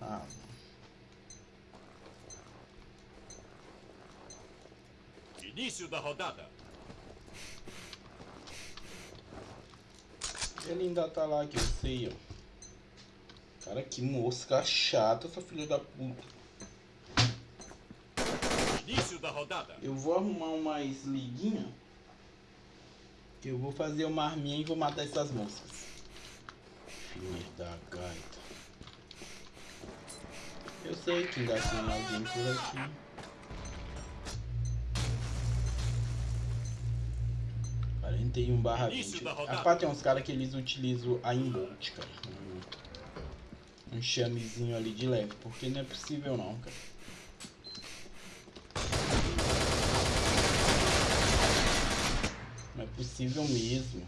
Ah. Início da rodada. Ele ainda tá lá que eu sei, ó. Cara, que mosca chata essa filha da puta. Início da rodada. Eu vou arrumar umas liguinha. Que eu vou fazer uma arminha e vou matar essas moscas. Filha da gaita. Sei que ainda tem alguém por aqui. Quarenta e um barra vinte. rodada. Rapaz, tem uns caras que eles utilizam a embolt, cara. Um, um chamezinho ali de leve. Porque não é possível não, cara. Não é possível mesmo.